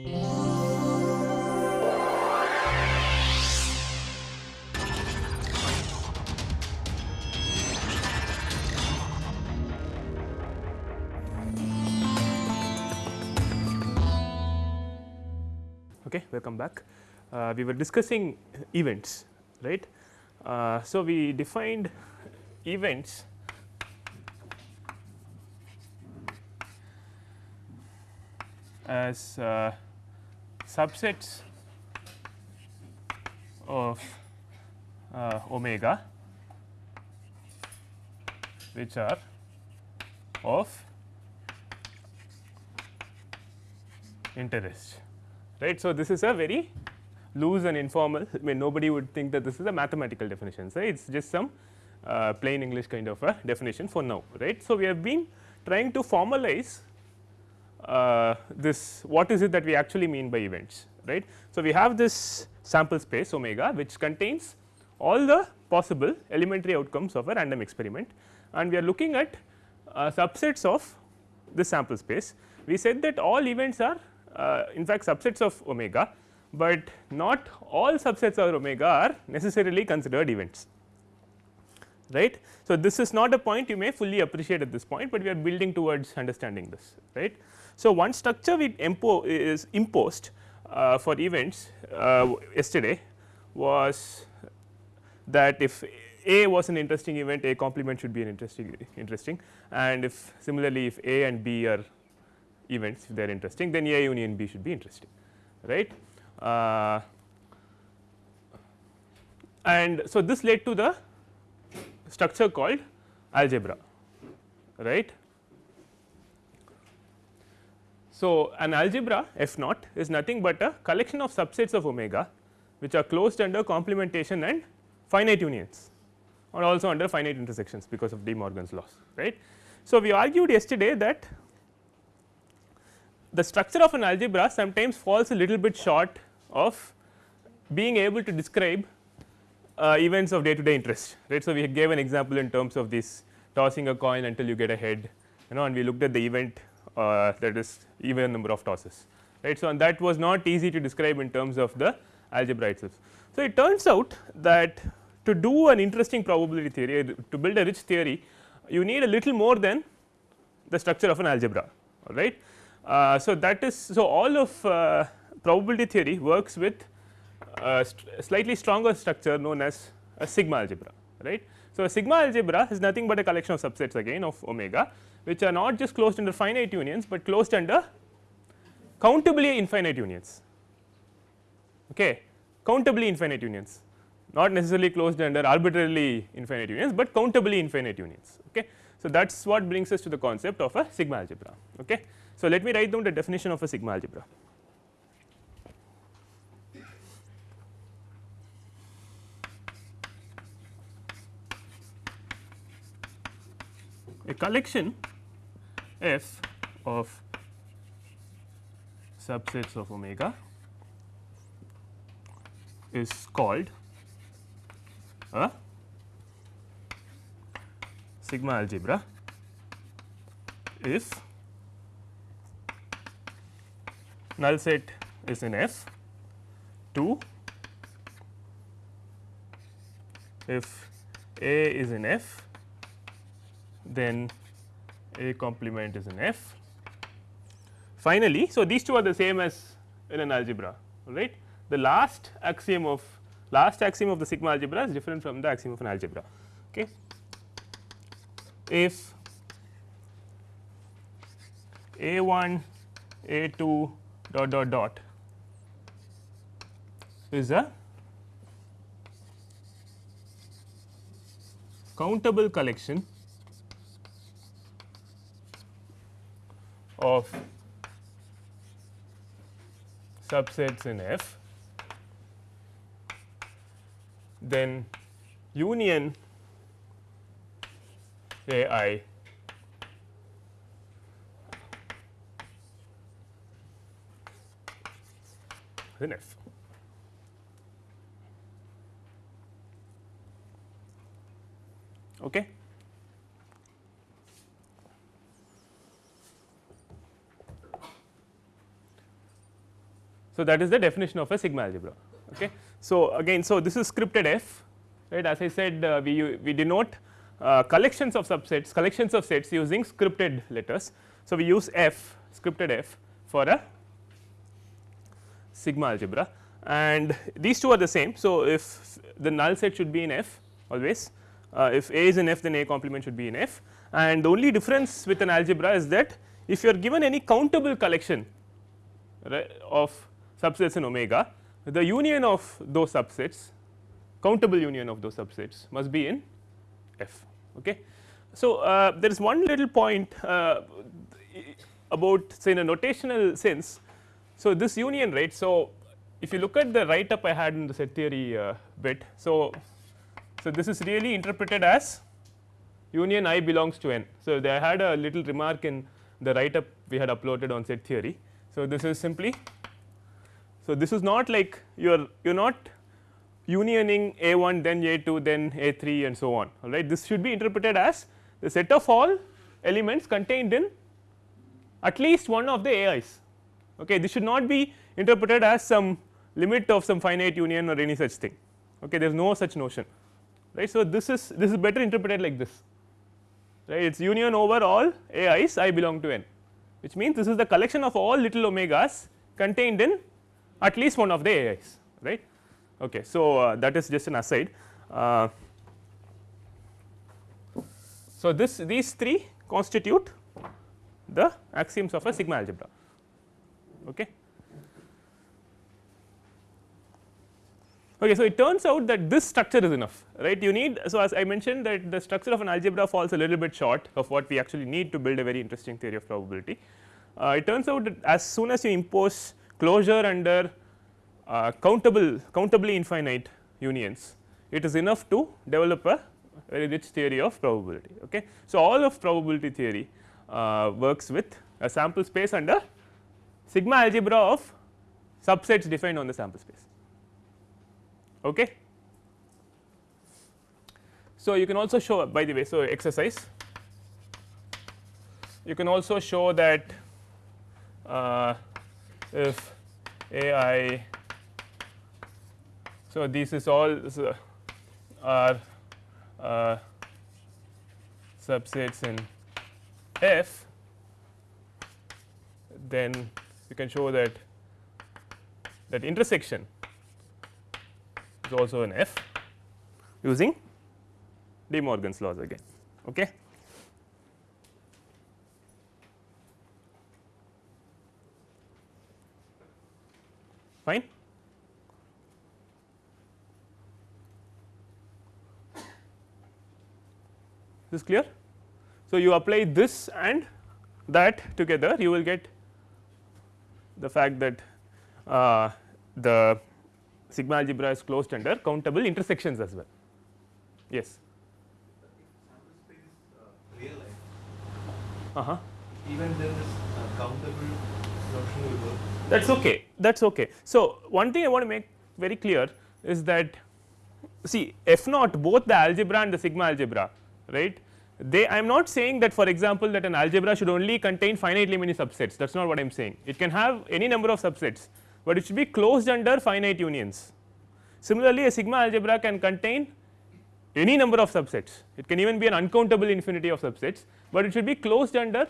Okay, welcome back. Uh, we were discussing events, right. Uh, so, we defined events as uh, subsets of uh, omega which are of interest right. So, this is a very loose and informal I mean nobody would think that this is a mathematical definition right it is just some uh, plain English kind of a definition for now right. So, we have been trying to formalize uh, this what is it that we actually mean by events right. So, we have this sample space omega which contains all the possible elementary outcomes of a random experiment and we are looking at uh, subsets of this sample space. We said that all events are uh, in fact subsets of omega, but not all subsets of omega are necessarily considered events right. So, this is not a point you may fully appreciate at this point, but we are building towards understanding this right. So, one structure we impo is imposed uh, for events uh, yesterday was that if A was an interesting event A complement should be an interesting interesting and if similarly if A and B are events if they are interesting then A union B should be interesting right. Uh, and so, this led to the structure called algebra right. So, an algebra f naught is nothing but a collection of subsets of omega which are closed under complementation and finite unions or also under finite intersections because of De Morgan's laws right. So, we argued yesterday that the structure of an algebra sometimes falls a little bit short of being able to describe uh, events of day to day interest right. So, we gave an example in terms of this tossing a coin until you get a head you know and we looked at the event uh, that is even number of tosses right. So, and that was not easy to describe in terms of the algebra itself. So, it turns out that to do an interesting probability theory to build a rich theory you need a little more than the structure of an algebra all right. Uh, so, that is so all of uh, probability theory works with a slightly stronger structure known as a sigma algebra right. So, a sigma algebra is nothing but a collection of subsets again of omega which are not just closed under finite unions, but closed under countably infinite unions okay countably infinite unions not necessarily closed under arbitrarily infinite unions, but countably infinite unions okay. So, that is what brings us to the concept of a sigma algebra okay. So, let me write down the definition of a sigma algebra. Collection f of subsets of omega is called a sigma algebra if null set is in F 2 if A is in F then A complement is in F. Finally, so these two are the same as in an algebra right. The last axiom of last axiom of the sigma algebra is different from the axiom of an algebra. Okay. If A 1 A 2 dot dot dot is a countable collection of subsets in F, then union A i in F. Okay. So, that is the definition of a sigma algebra. Okay. So, again so this is scripted f right as I said uh, we, we denote uh, collections of subsets collections of sets using scripted letters. So, we use f scripted f for a sigma algebra and these two are the same. So, if the null set should be in f always uh, if A is in f then A complement should be in f and the only difference with an algebra is that if you are given any countable collection right, of subsets in omega the union of those subsets countable union of those subsets must be in f. Okay. So, uh, there is one little point uh, about say in a notational sense. So, this union right. So, if you look at the write up I had in the set theory uh, bit. So, so this is really interpreted as union i belongs to n. So, they had a little remark in the write up we had uploaded on set theory. So, this is simply so this is not like you are you are not unioning a 1 then a 2 then a 3 and so on all right? This should be interpreted as the set of all elements contained in at least one of the AIs okay? This should not be interpreted as some limit of some finite union or any such thing okay? There is no such notion right? So this is this is better interpreted like this right? It is union over all AIs I belong to n which means this is the collection of all little omegas contained in at least one of the AIs right okay so uh, that is just an aside uh, so this these three constitute the axioms of a sigma algebra okay Okay, so it turns out that this structure is enough, right? You need so as I mentioned that the structure of an algebra falls a little bit short of what we actually need to build a very interesting theory of probability. Uh, it turns out that as soon as you impose closure under uh, countable countably infinite unions, it is enough to develop a very rich theory of probability. Okay. So, all of probability theory uh, works with a sample space under sigma algebra of subsets defined on the sample space. Okay. So, you can also show by the way, so exercise you can also show that uh, if a i so this is all are uh, subsets in f then you can show that that intersection is also an f using De Morgan's laws again. Okay. Fine. This clear? So, you apply this and that together you will get the fact that uh, the sigma algebra is closed under countable intersections as well. Yes. Uh huh. Even then, this uh, countable notion will work. That is okay. That is okay. So, one thing I want to make very clear is that see f naught both the algebra and the sigma algebra right they I am not saying that for example, that an algebra should only contain finitely many subsets that is not what I am saying it can have any number of subsets, but it should be closed under finite unions. Similarly, a sigma algebra can contain any number of subsets it can even be an uncountable infinity of subsets, but it should be closed under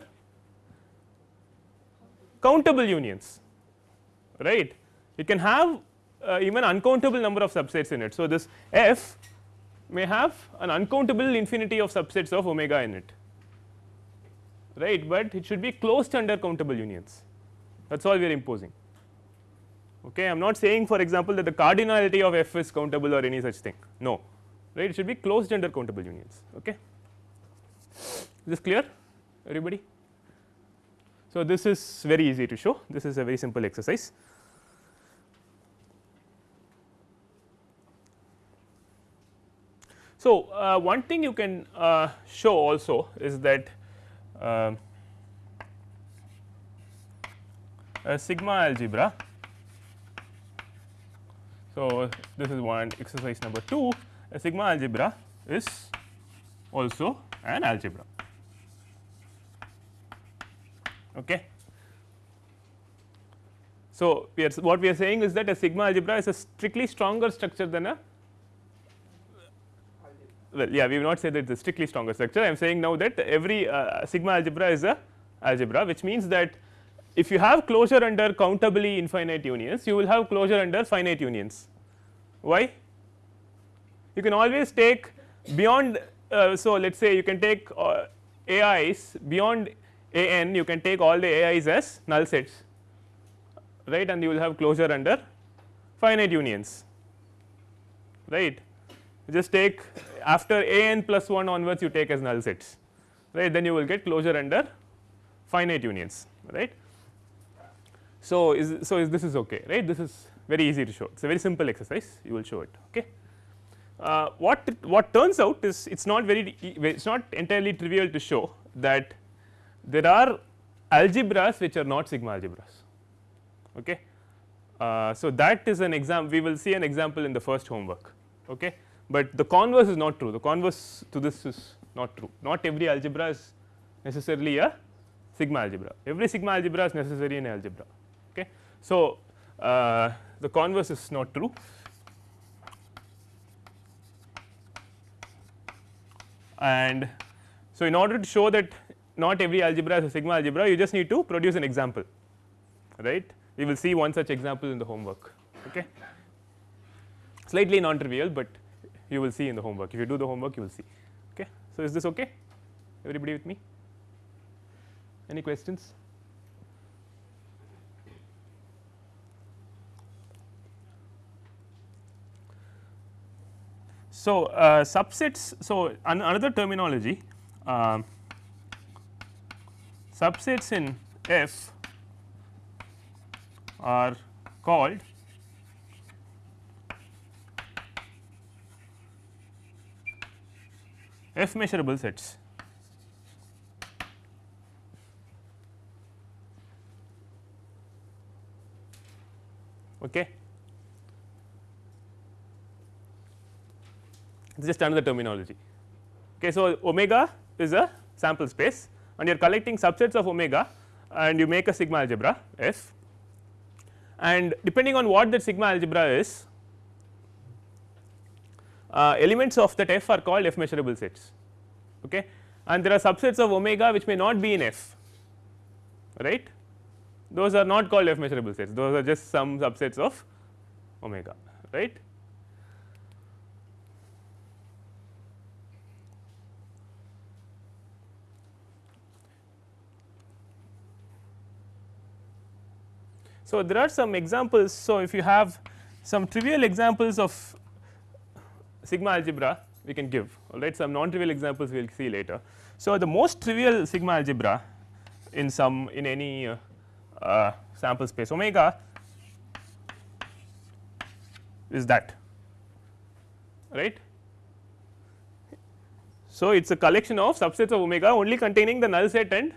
countable unions right it can have uh, even uncountable number of subsets in it. So, this f may have an uncountable infinity of subsets of omega in it right, but it should be closed under countable unions that is all we are imposing. Okay. I am not saying for example, that the cardinality of f is countable or any such thing no right it should be closed under countable unions. Okay. Is this clear everybody. So, this is very easy to show this is a very simple exercise. So, uh, one thing you can uh, show also is that uh, a sigma algebra. So, this is one exercise number 2 a sigma algebra is also an algebra. Okay. So, we are what we are saying is that a sigma algebra is a strictly stronger structure than a well yeah we will not say that it is a strictly stronger structure. I am saying now that every uh, sigma algebra is a algebra which means that if you have closure under countably infinite unions you will have closure under finite unions. Why? You can always take beyond uh, so let us say you can take uh, AIs beyond a n you can take all the AIs as null sets right? And you will have closure under finite unions right? Just take after a n plus 1 onwards you take as null sets right? Then you will get closure under finite unions right. So, is so is this is okay right? This is very easy to show. It is a very simple exercise. You will show it okay. Uh, what what turns out is it is not very it is not entirely trivial to show that there are algebras which are not sigma algebras okay. Uh, so that is an example we will see an example in the first homework okay? But the converse is not true the converse to this is not true. Not every algebra is necessarily a sigma algebra. Every sigma algebra is necessary in algebra okay? So uh, the converse is not true. And so in order to show that not every algebra is a sigma algebra. You just need to produce an example right? We will see one such example in the homework okay? Slightly non trivial but you will see in the homework. If you do the homework you will see okay? So is this okay? Everybody with me? Any questions? So uh, subsets so an another terminology um, subsets in F are called F measurable sets. Okay. It is just another terminology. Okay, so, omega is a sample space and you are collecting subsets of omega and you make a sigma algebra F and depending on what that sigma algebra is uh, elements of that F are called F measurable sets okay? And there are subsets of omega which may not be in F right? Those are not called F measurable sets. Those are just some subsets of omega right So, there are some examples. So, if you have some trivial examples of sigma algebra we can give all right some non trivial examples we will see later. So, the most trivial sigma algebra in some in any uh, uh, sample space omega is that right. So, it is a collection of subsets of omega only containing the null set and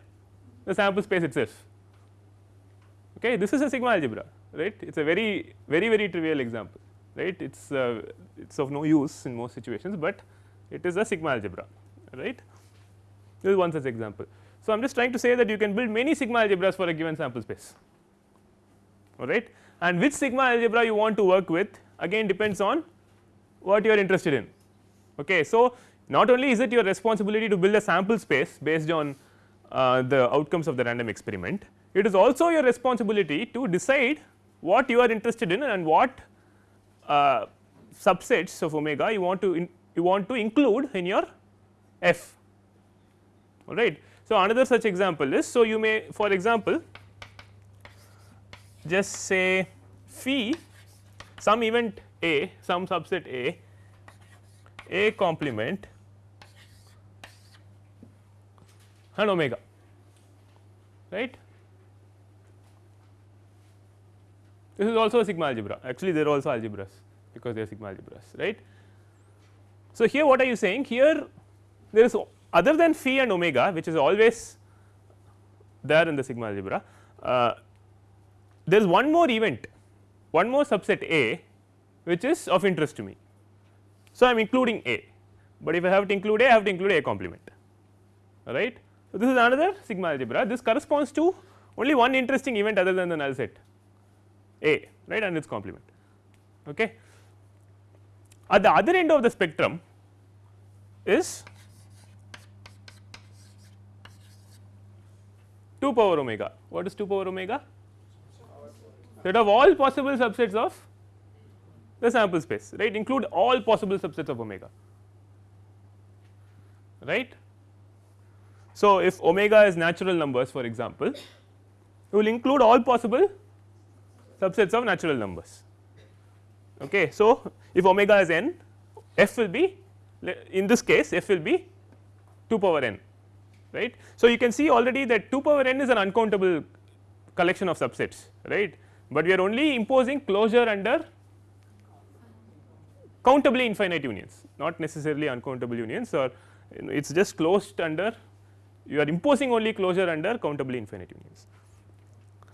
the sample space itself okay this is a sigma algebra right it is a very very very trivial example right it is uh, it is of no use in most situations, but it is a sigma algebra right this is one such example. So, I am just trying to say that you can build many sigma algebras for a given sample space all right and which sigma algebra you want to work with again depends on what you are interested in. Okay. So, not only is it your responsibility to build a sample space based on uh, the outcomes of the random experiment, it is also your responsibility to decide what you are interested in and what uh, subsets of omega you want to in, you want to include in your f. All right. So, another such example is so you may for example just say phi some event a some subset a a complement and omega. Right This is also a sigma algebra actually they are also algebras because they are sigma algebras right. So, here what are you saying here there is other than phi and omega which is always there in the sigma algebra uh, there is one more event one more subset A which is of interest to me. So, I am including A, but if I have to include A I have to include A complement right. So, this is another sigma algebra this corresponds to only one interesting event other than the null set A right and its complement. Okay. At the other end of the spectrum is 2 power omega. What is 2 power omega? Set of all possible subsets of the sample space right include all possible subsets of omega right. So, if omega is natural numbers for example, you will include all possible subsets of natural numbers. Okay. So, if omega is n f will be in this case f will be 2 power n right. So, you can see already that 2 power n is an uncountable collection of subsets right, but we are only imposing closure under countably infinite unions not necessarily uncountable unions or it is just closed under you are imposing only closure under countably infinite unions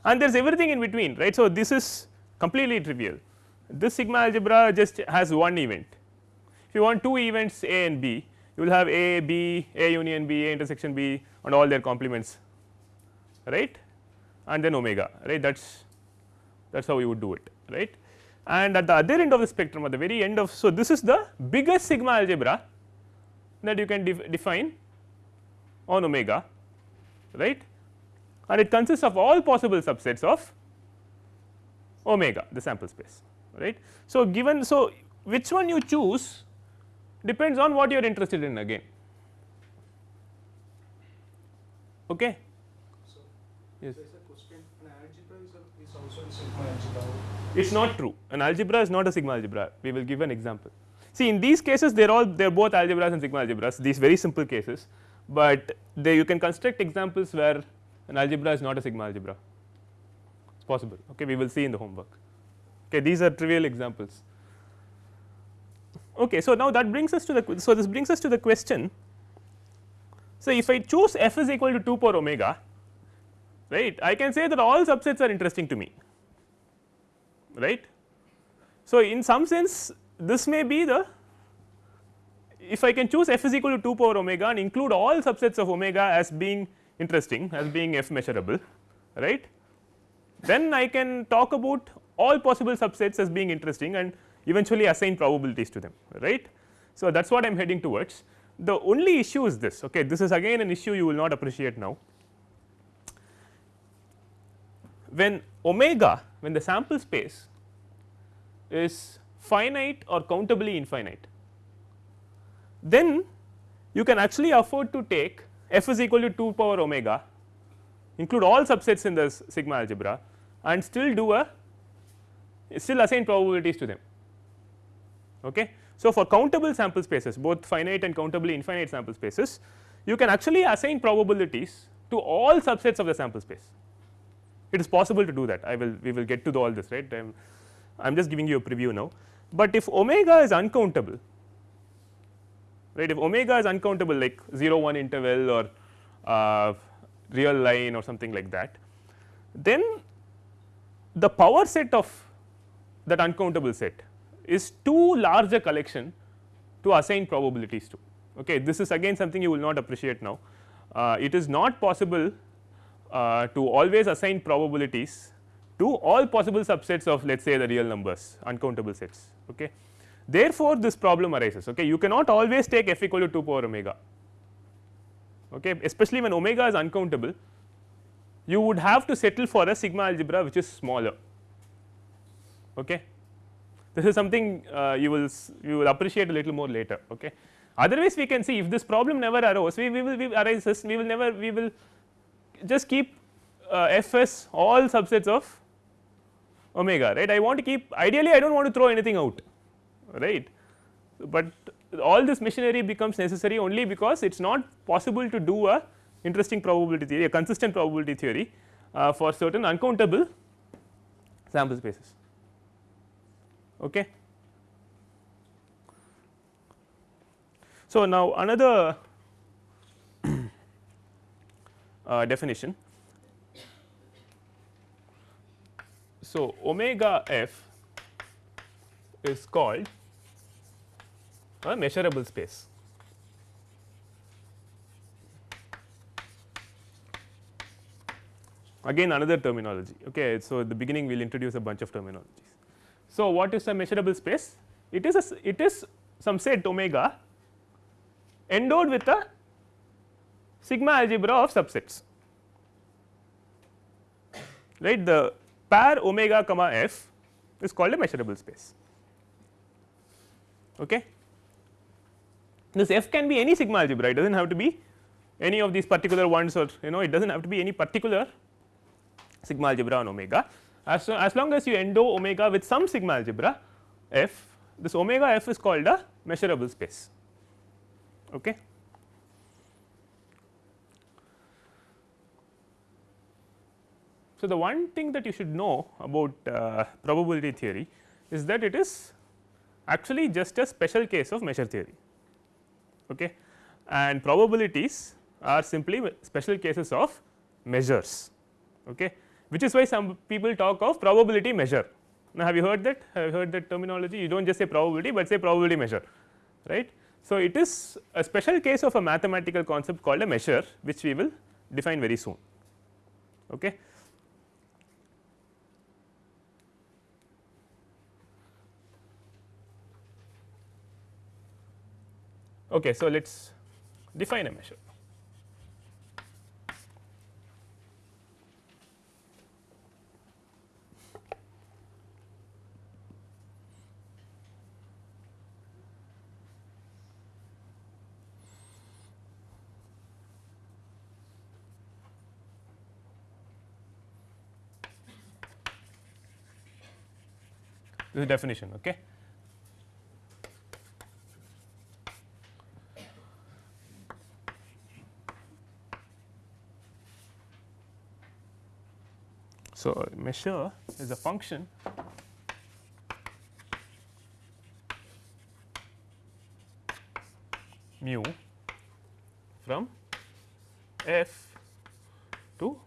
and there is everything in between right. So, this is completely trivial. This sigma algebra just has one event. If you want two events A and B you will have A B A union B A intersection B and all their complements right? And then omega right? That is that is how you would do it right? And at the other end of the spectrum at the very end of so this is the biggest sigma algebra that you can def define on omega right and it consists of all possible subsets of omega the sample space right. So, given so which one you choose depends on what you are interested in again okay. So, yes. there is a question an algebra is, a, is also a sigma algebra. It is not true an algebra is not a sigma algebra we will give an example. See in these cases they are all they are both algebras and sigma algebras these very simple cases, but they you can construct examples where an algebra is not a sigma algebra it is possible okay we will see in the homework okay these are trivial examples. Okay, so now that brings us to the so this brings us to the question so if I choose f is equal to 2 power omega right I can say that all subsets are interesting to me right. So, in some sense this may be the if I can choose f is equal to 2 power omega and include all subsets of omega as being interesting as being f measurable right? Then I can talk about all possible subsets as being interesting and eventually assign probabilities to them right. So, that is what I am heading towards. The only issue is this okay? This is again an issue you will not appreciate now. When omega when the sample space is finite or countably infinite then you can actually afford to take f is equal to 2 power omega include all subsets in this sigma algebra and still do a still assign probabilities to them. Okay. So, for countable sample spaces both finite and countably infinite sample spaces you can actually assign probabilities to all subsets of the sample space. It is possible to do that I will we will get to all this right I am just giving you a preview now, but if omega is uncountable right if omega is uncountable like 0 1 interval or uh, real line or something like that then the power set of that uncountable set is too large a collection to assign probabilities to. Okay. This is again something you will not appreciate now. Uh, it is not possible uh, to always assign probabilities to all possible subsets of let us say the real numbers uncountable sets. Okay. Therefore, this problem arises okay. you cannot always take f equal to 2 power omega okay. especially when omega is uncountable you would have to settle for a sigma algebra which is smaller. Okay. This is something uh, you will you will appreciate a little more later. Okay. Otherwise, we can see if this problem never arose, we, we will we arises, we will never we will just keep uh, fs all subsets of omega right. I want to keep ideally I do not want to throw anything out right, but all this machinery becomes necessary only because it is not possible to do a interesting probability theory a consistent probability theory uh, for certain uncountable sample spaces. Okay. So, now another uh, definition So, omega f is called a measurable space. again another terminology. Okay. So, at the beginning we will introduce a bunch of terminologies. So, what is a measurable space? It is a it is some set omega endowed with a sigma algebra of subsets right the pair omega comma f is called a measurable space. Okay. This f can be any sigma algebra it does not have to be any of these particular ones or you know it does not have to be any particular sigma algebra on omega as, as long as you endow omega with some sigma algebra f this omega f is called a measurable space. Okay. So, the one thing that you should know about uh, probability theory is that it is actually just a special case of measure theory okay. and probabilities are simply special cases of measures okay. which is why some people talk of probability measure. Now, have you heard that have you heard that terminology you do not just say probability, but say probability measure right. So, it is a special case of a mathematical concept called a measure which we will define very soon. Okay. Okay, so let us define a measure. This is definition. Okay. So, measure is a function mu from f to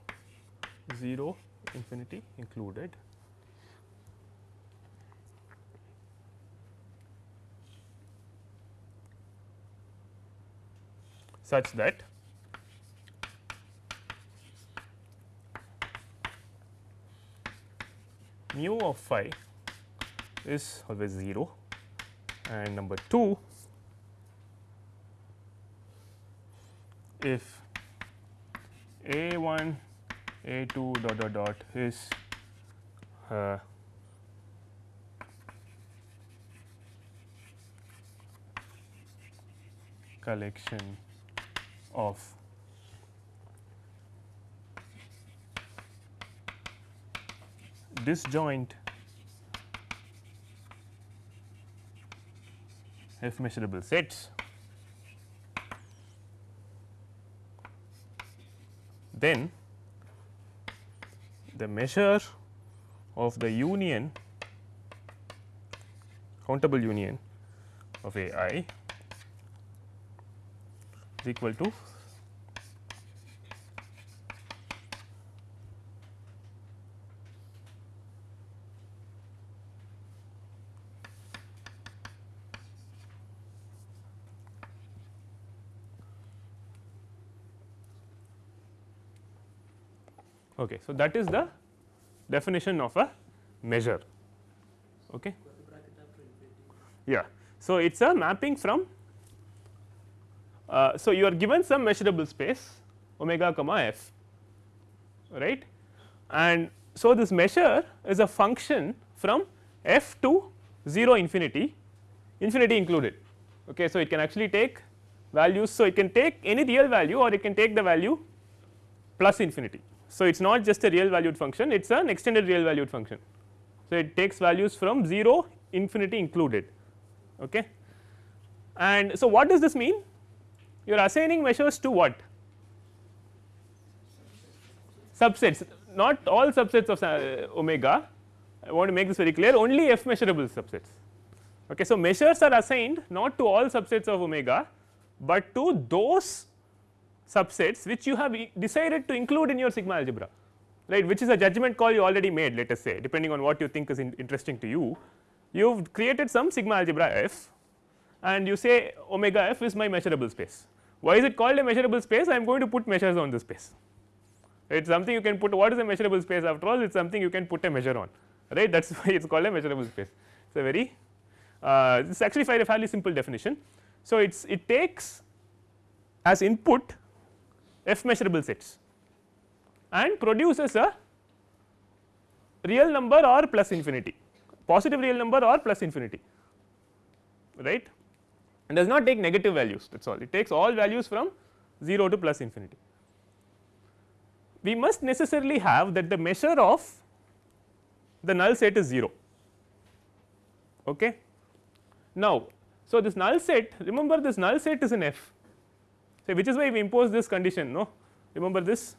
0 infinity included. Such that mu of phi is always 0 and number 2 if a 1 a 2 dot dot dot is uh, collection of disjoint f measurable sets. Then the measure of the union countable union of a i is equal to Okay. So, that is the definition of a measure. Okay. Yeah. So, it is a mapping from uh, so you are given some measurable space omega comma f right and so this measure is a function from f to 0 infinity infinity included okay so it can actually take values so it can take any real value or it can take the value plus infinity so, it is not just a real valued function it is an extended real valued function. So, it takes values from 0 infinity included okay. and so what does this mean you are assigning measures to what subsets not all subsets of uh, omega I want to make this very clear only f measurable subsets. Okay. So, measures are assigned not to all subsets of omega, but to those subsets which you have decided to include in your sigma algebra right? Which is a judgment call you already made let us say depending on what you think is in interesting to you. You have created some sigma algebra f and you say omega f is my measurable space. Why is it called a measurable space? I am going to put measures on this space. It is something you can put what is a measurable space after all? It is something you can put a measure on right? That is why it is called a measurable space. It is a very uh, this is actually a fairly simple definition. So, it is it takes as input f measurable sets. And produces a real number or plus infinity. Positive real number or plus infinity. Right? And does not take negative values that is all. It takes all values from 0 to plus infinity. We must necessarily have that the measure of the null set is 0 okay. Now, so this null set remember this null set is in F so which is why we impose this condition no remember this.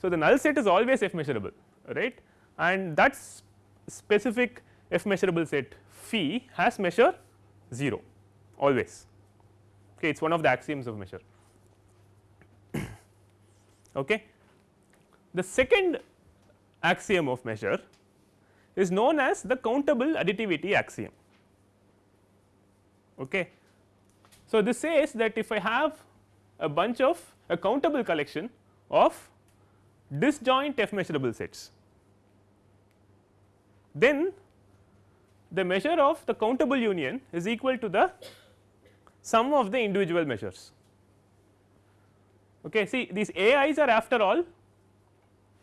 So, the null set is always F measurable right and that specific F measurable set phi has measure 0 always okay it is one of the axioms of measure okay. The second axiom of measure is known as the countable additivity axiom okay. So, this says that if I have a bunch of a countable collection of disjoint f measurable sets then the measure of the countable union is equal to the sum of the individual measures. Okay. See these a i's are after all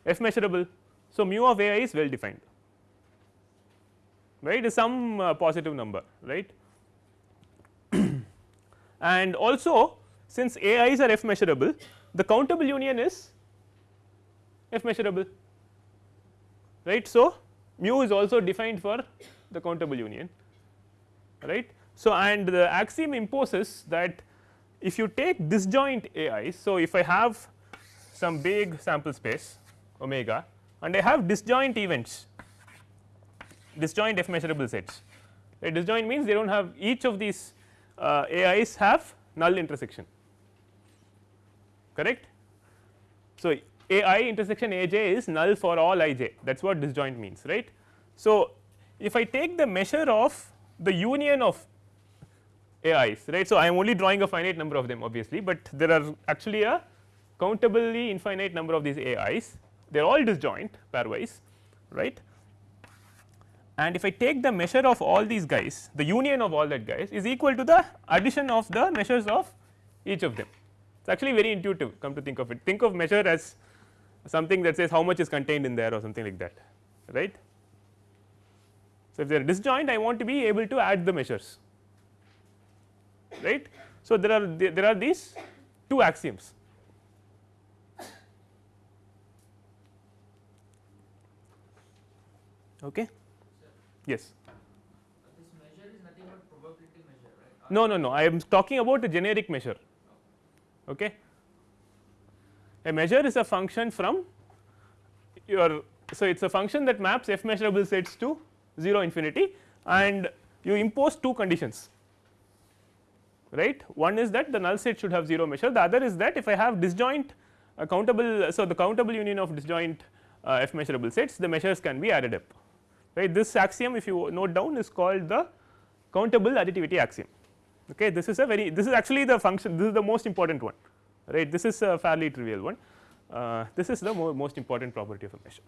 f measurable. So, mu of a i is well defined right is some uh, positive number right and also since a i's are f measurable the countable union is f measurable right. So, mu is also defined for the countable union right. So, and the axiom imposes that if you take disjoint a i's. So, if I have some big sample space omega and I have disjoint events disjoint f measurable sets a disjoint means they do not have each of these uh, have null intersection correct. So, a i intersection a j is null for all i j that is what disjoint means right. So, if I take the measure of the union of a i's right. So, I am only drawing a finite number of them obviously, but there are actually a countably infinite number of these a i's they are all disjoint pairwise right. And if I take the measure of all these guys the union of all that guys is equal to the addition of the measures of each of them it is actually very intuitive come to think of it. Think of measure as something that says how much is contained in there or something like that right. So, if they are disjoint I want to be able to add the measures right. So, there are there are these two axioms. Okay? Yes. No no no. I am talking about a generic measure okay? A measure is a function from your so it is a function that maps f measurable sets to 0 infinity and you impose two conditions. Right? One is that the null set should have 0 measure. The other is that if I have disjoint countable so the countable union of disjoint uh, f measurable sets the measures can be added up. Right? This axiom if you note down is called the countable additivity axiom okay this is a very this is actually the function this is the most important one right? This is a fairly trivial one. Uh, this is the mo most important property of a measure.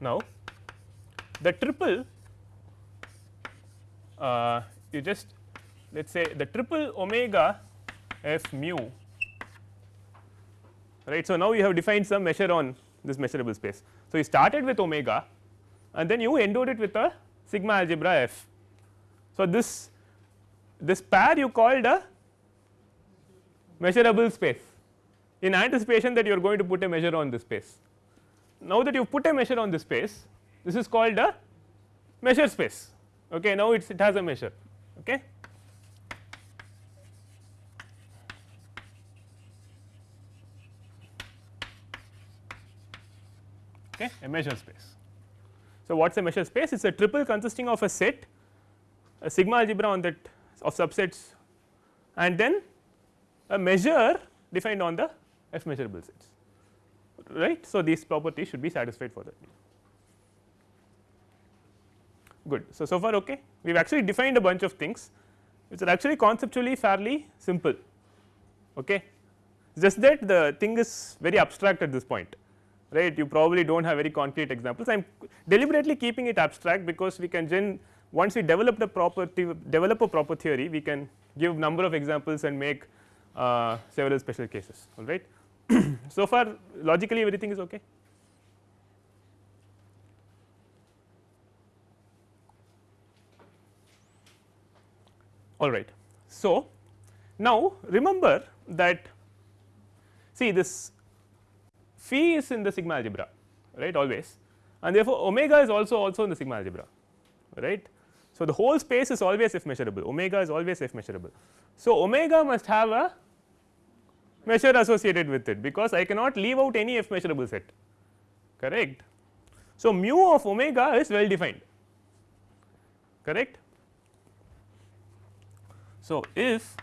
Now, the triple uh, you just let us say the triple omega f mu. Right. So, now you have defined some measure on this measurable space. So, you started with omega and then you endowed it with a sigma algebra f. So, this this pair you called a measurable space. In anticipation that you are going to put a measure on this space. Now that you put a measure on this space this is called a measure space. Okay? Now it's it has a measure. Okay okay a measure space so what's a measure space it's a triple consisting of a set a sigma algebra on that of subsets and then a measure defined on the f measurable sets right. So, these properties should be satisfied for that. Good. So, so far okay. We have actually defined a bunch of things which are actually conceptually fairly simple. Okay. Just that the thing is very abstract at this point right you probably do not have very concrete examples. I am deliberately keeping it abstract because we can then once we develop the proper develop a proper theory we can give number of examples and make uh, several special cases all right. so far logically everything is okay. all right. So, now remember that see this phi is in the sigma algebra right always and therefore, omega is also also in the sigma algebra right. So, the whole space is always f measurable omega is always f measurable. So, omega must have a measure associated with it because I cannot leave out any f measurable set correct. So, mu of omega is well defined correct. So, if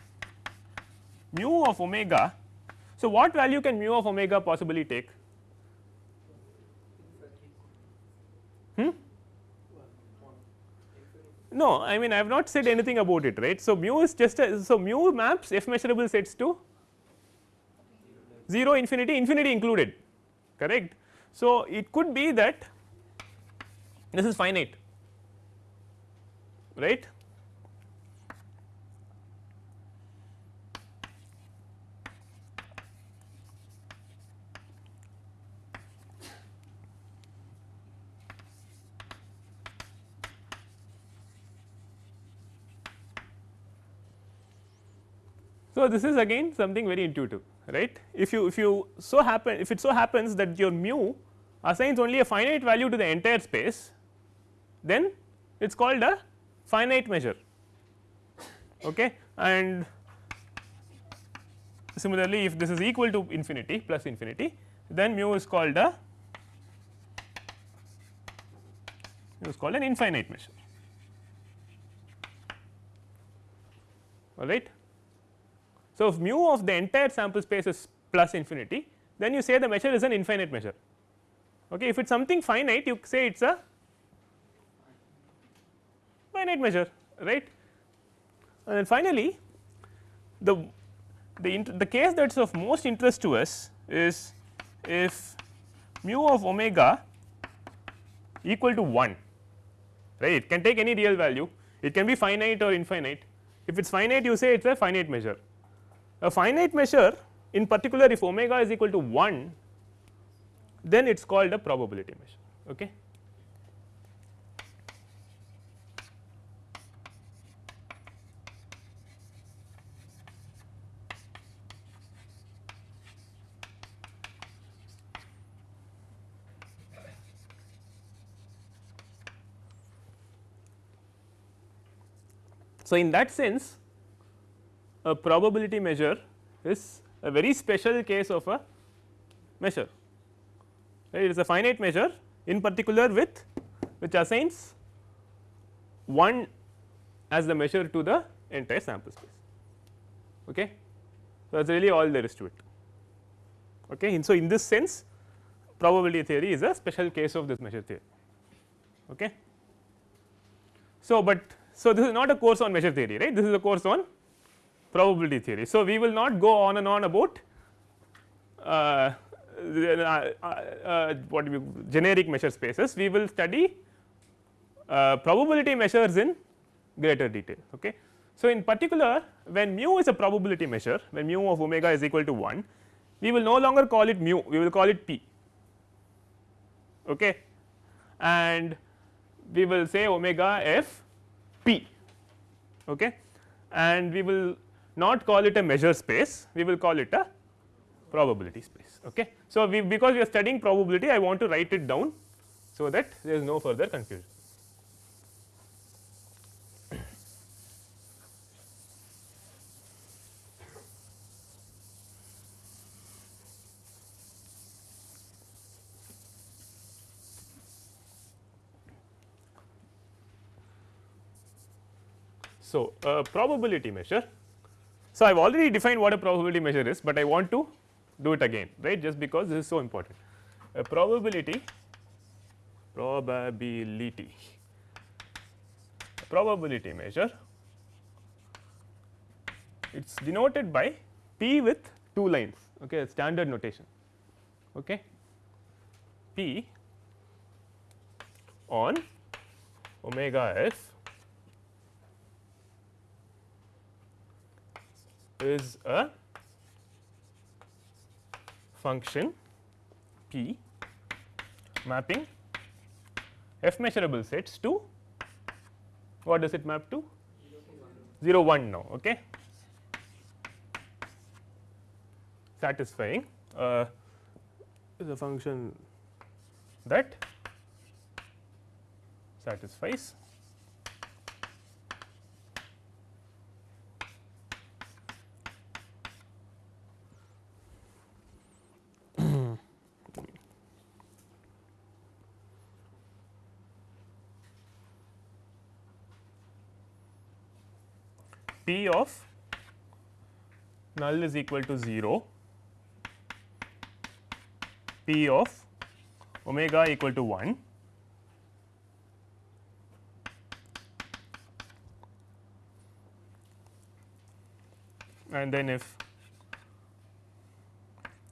mu of omega, so what value can mu of omega possibly take? Hmm? No, I mean I have not said anything about it right. So, mu is just a, so mu maps f measurable sets to 0 infinity infinity included correct. So, it could be that this is finite right So, this is again something very intuitive right. If you if you so happen if it so happens that your mu assigns only a finite value to the entire space then it is called a finite measure okay and similarly if this is equal to infinity plus infinity then mu is called a is called an infinite measure all right so, if mu of the entire sample space is plus infinity then you say the measure is an infinite measure. Okay. If it is something finite you say it is a finite measure right. And then finally, the the, the case that is of most interest to us is if mu of omega equal to 1 right it can take any real value it can be finite or infinite if it is finite you say it is a finite measure a finite measure in particular if omega is equal to 1 then it is called a probability measure. Okay. So, in that sense a probability measure is a very special case of a measure right. it is a finite measure in particular with which assigns 1 as the measure to the entire sample space. Okay. So, that is really all there is to it. Okay. And so, in this sense probability theory is a special case of this measure theory. Okay. So, but so this is not a course on measure theory right this is a course on probability theory. So, we will not go on and on about uh, uh, uh, what we generic measure spaces, we will study uh, probability measures in greater detail. Okay. So, in particular when mu is a probability measure when mu of omega is equal to 1 we will no longer call it mu we will call it p okay and we will say omega f p okay and we will not call it a measure space, we will call it a probability space. Okay. So, we because we are studying probability I want to write it down so that there is no further confusion. So, a probability measure so, I have already defined what a probability measure is, but I want to do it again right? Just because this is so important. a probability probability probability measure it is denoted by p with two lines okay? Standard notation okay? P on omega s is a function p mapping f measurable sets to what does it map to? 0 1 now okay? Satisfying uh, is a function that satisfies P of null is equal to 0, P of omega equal to 1 and then if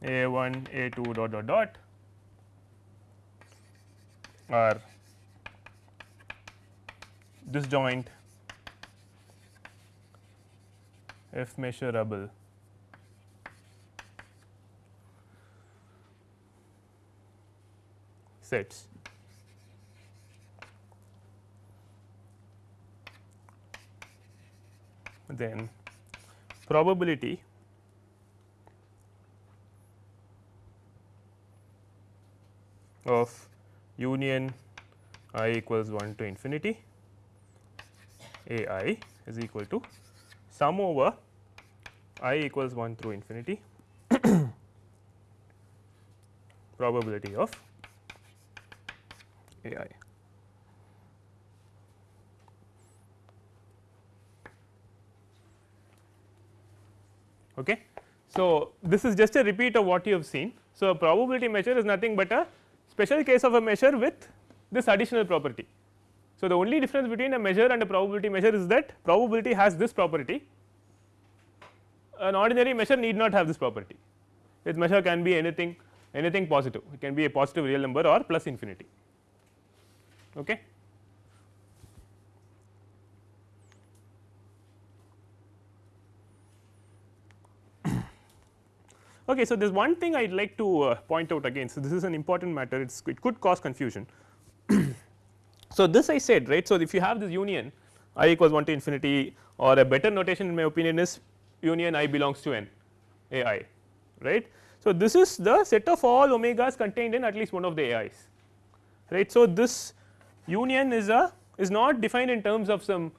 a 1 a 2 dot dot dot are disjoint f measurable. Sets. Then probability of union i equals 1 to infinity. A i is equal to sum over i equals 1 through infinity probability of a i. Okay. So, this is just a repeat of what you have seen. So, a probability measure is nothing but a special case of a measure with this additional property. So, the only difference between a measure and a probability measure is that probability has this property, an ordinary measure need not have this property. Its measure can be anything anything positive, it can be a positive real number or plus infinity. Okay. Okay, so there is one thing I would like to uh, point out again. So, this is an important matter it's, it could cause confusion. so, this I said right. So, if you have this union i equals 1 to infinity or a better notation in my opinion is union i belongs to n a i right. So, this is the set of all omegas contained in at least one of the a i's right. So, this union is a is not defined in terms of some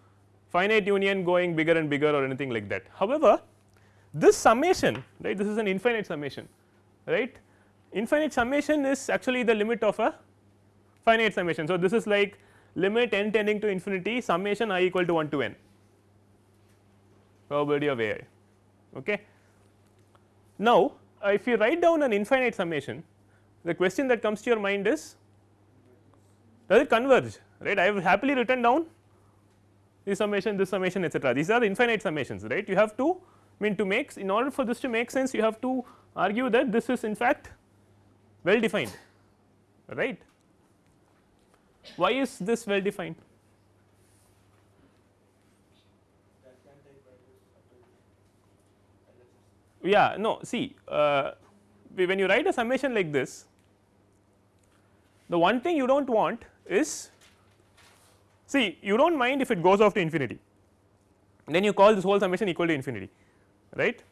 finite union going bigger and bigger or anything like that. However, this summation right this is an infinite summation right infinite summation is actually the limit of a finite summation. So, this is like limit n tending to infinity summation i equal to 1 to n probability of a i. Okay. Now, uh, if you write down an infinite summation the question that comes to your mind is does it converge right I have happily written down this summation this summation etcetera these are infinite summations right you have to I mean to make in order for this to make sense you have to argue that this is in fact well defined right. Why is this well defined? Yeah no see uh, when you write a summation like this the one thing you do not want is see you do not mind if it goes off to infinity then you call this whole summation equal to infinity right.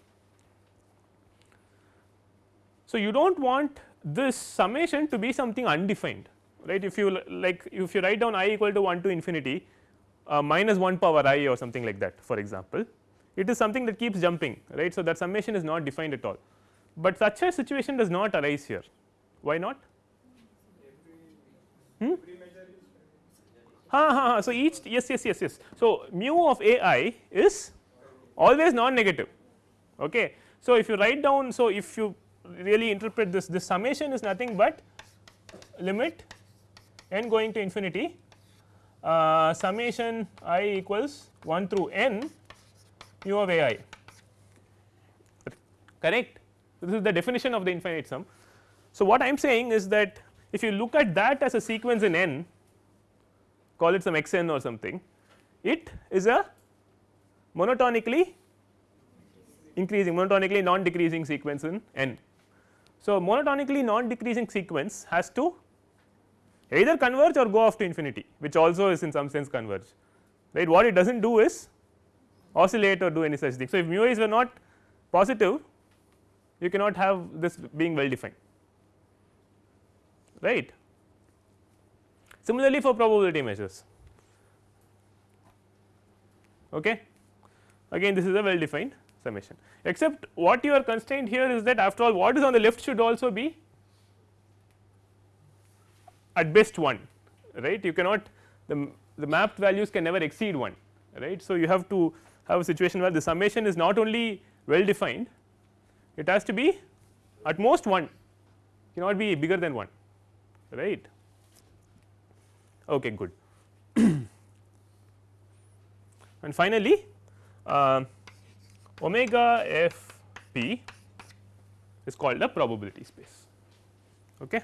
So, you do not want this summation to be something undefined right if you like if you write down i equal to 1 to infinity uh, minus 1 power i or something like that for example it is something that keeps jumping right. So, that summation is not defined at all, but such a situation does not arise here why not hmm? Ha, ha, ha. So, each yes yes yes yes. So, mu of a i is always non negative Okay. So, if you write down so if you really interpret this this summation is nothing but limit n going to infinity uh, summation i equals 1 through n mu of a i correct. This is the definition of the infinite sum. So, what I am saying is that if you look at that as a sequence in n call it some x n or something it is a monotonically increasing monotonically non decreasing sequence in n. So, monotonically non decreasing sequence has to either converge or go off to infinity which also is in some sense converge right what it does not do is oscillate or do any such thing. So, if mu i's were not positive you cannot have this being well defined right. Similarly, for probability measures okay. again this is a well defined summation except what you are constrained here is that after all what is on the left should also be at best 1 right you cannot the, the mapped values can never exceed 1 right. So, you have to have a situation where the summation is not only well defined it has to be at most 1 cannot be bigger than 1 right? Okay good. And finally uh, omega f p is called a probability space okay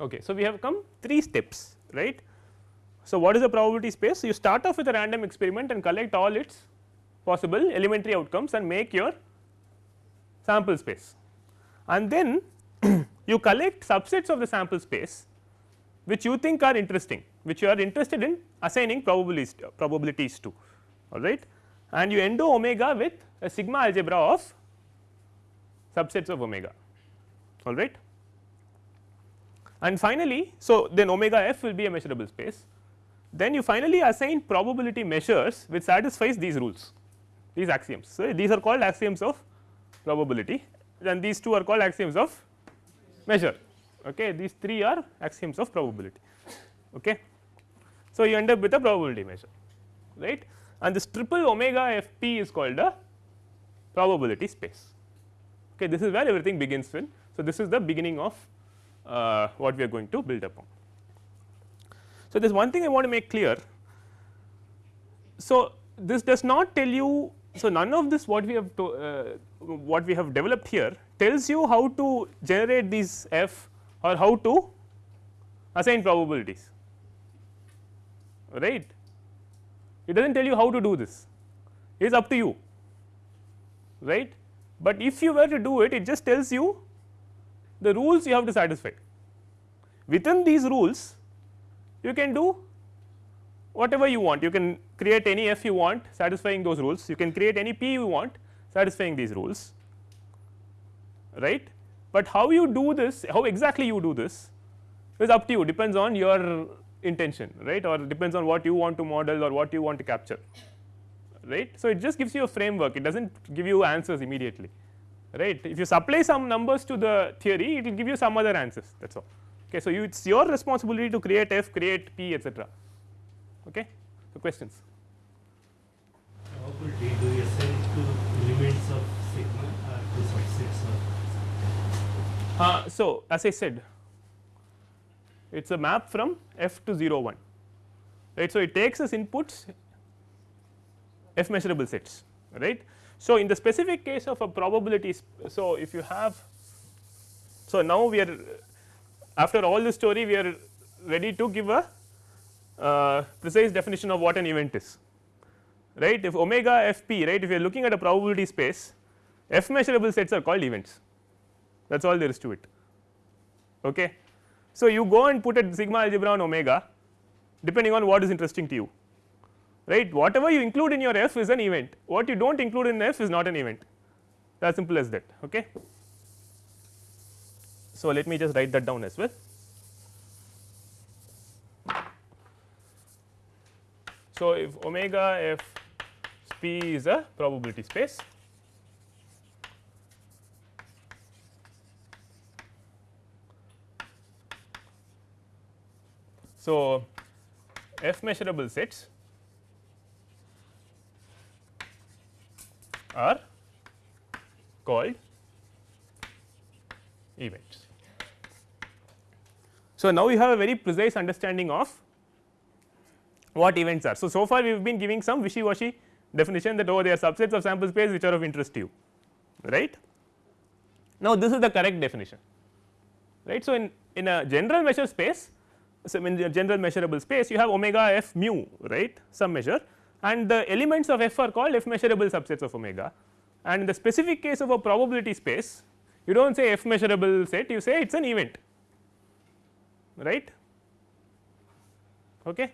Okay. So, we have come 3 steps right. So, what is the probability space? You start off with a random experiment and collect all its possible elementary outcomes and make your sample space and then you collect subsets of the sample space which you think are interesting which you are interested in assigning probabilities probabilities to all right and you endo omega with a sigma algebra of subsets of omega all right and finally, so then omega f will be a measurable space then you finally assign probability measures which satisfies these rules these axioms. So, these are called axioms of probability and these two are called axioms of measure okay these three are axioms of probability okay. So, you end up with a probability measure right and this triple omega f p is called a probability space okay this is where everything begins with. So, this is the beginning of uh, what we are going to build upon. So, there is one thing I want to make clear. So, this does not tell you so none of this what we have to uh, what we have developed here tells you how to generate these f or how to assign probabilities. Right? It does not tell you how to do this. It is up to you. Right? But if you were to do it it just tells you the rules you have to satisfy. Within these rules you can do whatever you want you can create any f you want satisfying those rules you can create any p you want satisfying these rules right. But how you do this how exactly you do this is up to you depends on your intention right or depends on what you want to model or what you want to capture right. So, it just gives you a framework it does not give you answers immediately right. If you supply some numbers to the theory it will give you some other answers that is all. Okay. So, it is your responsibility to create f, create p etcetera. Okay. So, questions. How Probability do you assign to limits of sigma or to subsets of? Uh, so, as I said it is a map from f to 0 1 right. So, it takes as inputs f measurable sets right. So, in the specific case of a probability, so if you have, so now we are after all the story we are ready to give a uh, precise definition of what an event is right. If omega f p right if you are looking at a probability space f measurable sets are called events that is all there is to it. Okay. So, you go and put a sigma algebra on omega depending on what is interesting to you right whatever you include in your f is an event what you do not include in f is not an event as simple as that okay. So, let me just write that down as well. So, if omega f p is a probability space So, f measurable sets are called events. So, now we have a very precise understanding of what events are. So, so far we have been giving some wishy washy definition that oh they are subsets of sample space which are of interest to you right. Now, this is the correct definition right. So, in, in a general measure space so in general measurable space you have omega f mu right some measure and the elements of f are called f measurable subsets of omega and in the specific case of a probability space you do not say f measurable set you say it is an event right. Okay.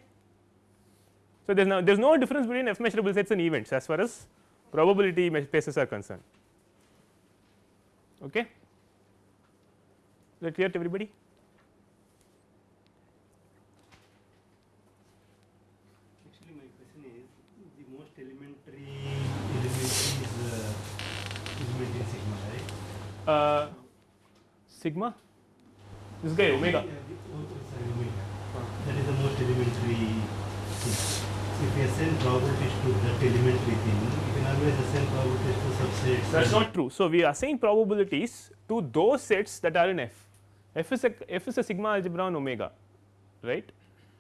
So, there is no there is no difference between f measurable sets and events as far as probability spaces are concerned. Okay. Is that clear to everybody? Actually, my question is the most elementary element is uh, element in sigma, right? Uh, sigma this guy omega the- sorry, omega. That is the most elementary thing. If you assign probabilities to that elementary thing, you can always assign probabilities to subsets. that is not true. So, we assign probabilities to those sets that are in f f is a f is a sigma algebra on omega right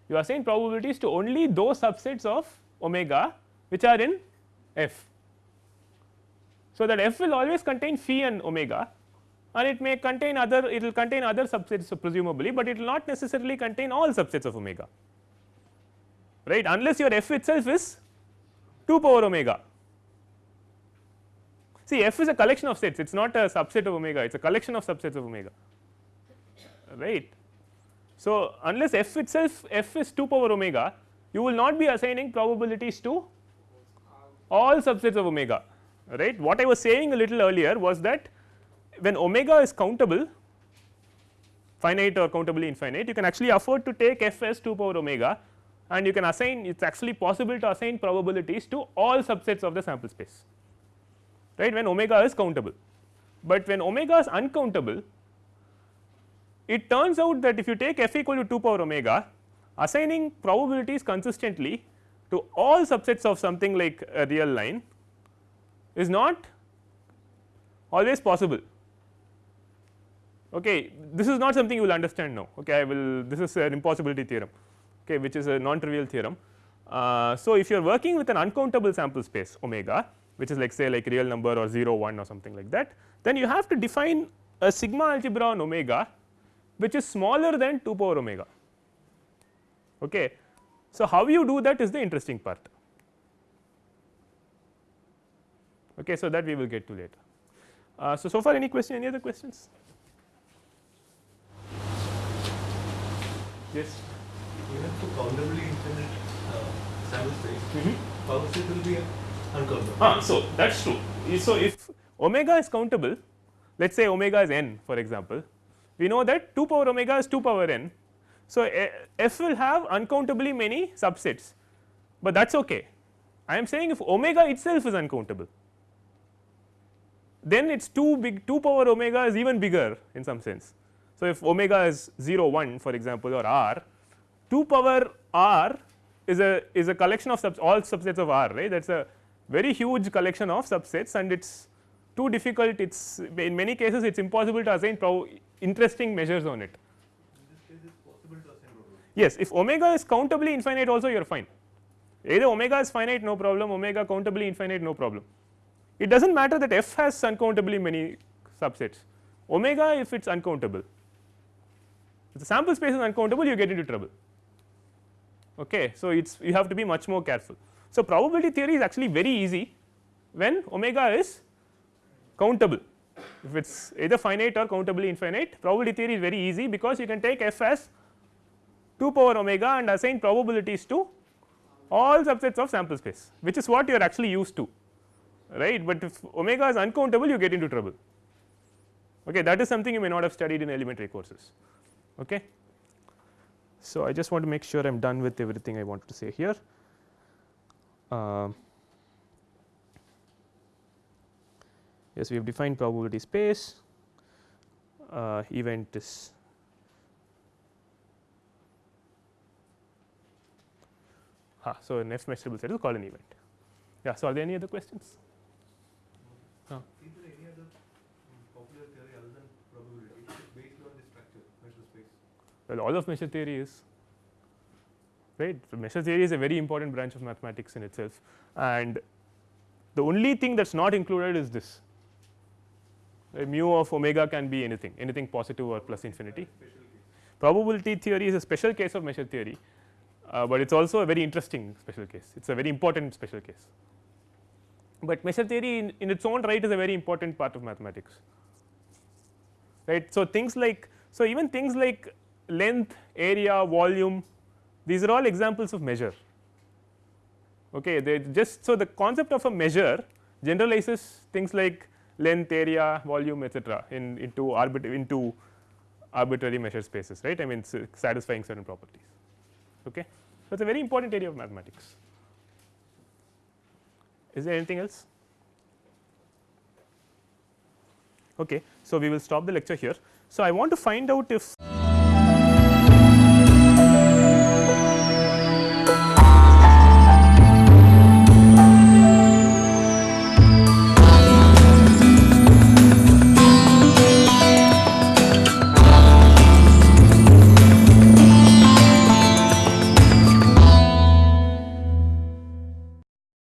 you assign probabilities to only those subsets of omega which are in f. So, that f will always contain phi and omega and it may contain other it will contain other subsets presumably, but it will not necessarily contain all subsets of omega right unless your f itself is 2 power omega. See f is a collection of sets it is not a subset of omega it is a collection of subsets of omega right. So, unless f itself f is 2 power omega you will not be assigning probabilities to all subsets of omega right. What I was saying a little earlier was that when omega is countable finite or countably infinite you can actually afford to take f as 2 power omega and you can assign it is actually possible to assign probabilities to all subsets of the sample space right when omega is countable. But when omega is uncountable it turns out that if you take f equal to 2 power omega assigning probabilities consistently to all subsets of something like a real line is not always possible. Okay, this is not something you will understand now. Okay, I will this is an impossibility theorem, okay, which is a non-trivial theorem. Uh, so, if you are working with an uncountable sample space omega, which is like say like real number or 0 1 or something like that, then you have to define a sigma algebra on omega, which is smaller than 2 power omega. Okay. So, how you do that is the interesting part. Okay, so that we will get to later. Uh, so, so far any question, any other questions? Yes. Even for countably infinite uh, sample space, Mm-hmm. power set will be uncountable. Ah, so that's true. So if omega is countable, let us say omega is n for example, we know that 2 power omega is 2 power n. So f will have uncountably many subsets, but that is okay. I am saying if omega itself is uncountable, then it is too big 2 power omega is even bigger in some sense. So, if omega is 0 1 for example or r 2 power r is a is a collection of subs all subsets of r right that is a very huge collection of subsets and it is too difficult it is in many cases it is impossible to assign interesting measures on it. In case, it's possible to assign probability. Yes, if omega is countably infinite also you are fine either omega is finite no problem omega countably infinite no problem. It does not matter that f has uncountably many subsets omega if it is uncountable if the sample space is uncountable you get into trouble okay. So, it is you have to be much more careful. So, probability theory is actually very easy when omega is countable if it is either finite or countably infinite probability theory is very easy because you can take f as 2 power omega and assign probabilities to all subsets of sample space which is what you are actually used to right, but if omega is uncountable you get into trouble okay that is something you may not have studied in elementary courses okay. So, I just want to make sure I am done with everything I wanted to say here. Um, yes, we have defined probability space, uh, event is Ah, so, an f measurable set is called an event. Yeah. So, are there any other questions? Is there any other um, popular theory other than probability based on this structure, measure space? Well, all of measure theory is right. So, measure theory is a very important branch of mathematics in itself and the only thing that is not included is this right, mu of omega can be anything anything positive or plus infinity. Probability theory is a special case of measure theory, uh, but it is also a very interesting special case it is a very important special case. But measure theory in, in its own right is a very important part of mathematics right. So, things like so even things like length, area, volume these are all examples of measure. Okay they just so the concept of a measure generalizes things like length area volume etcetera in into arbitrary into arbitrary measure spaces right? I mean satisfying certain properties. Okay? So it's a very important area of mathematics. Is there anything else? Okay so we will stop the lecture here. So i want to find out if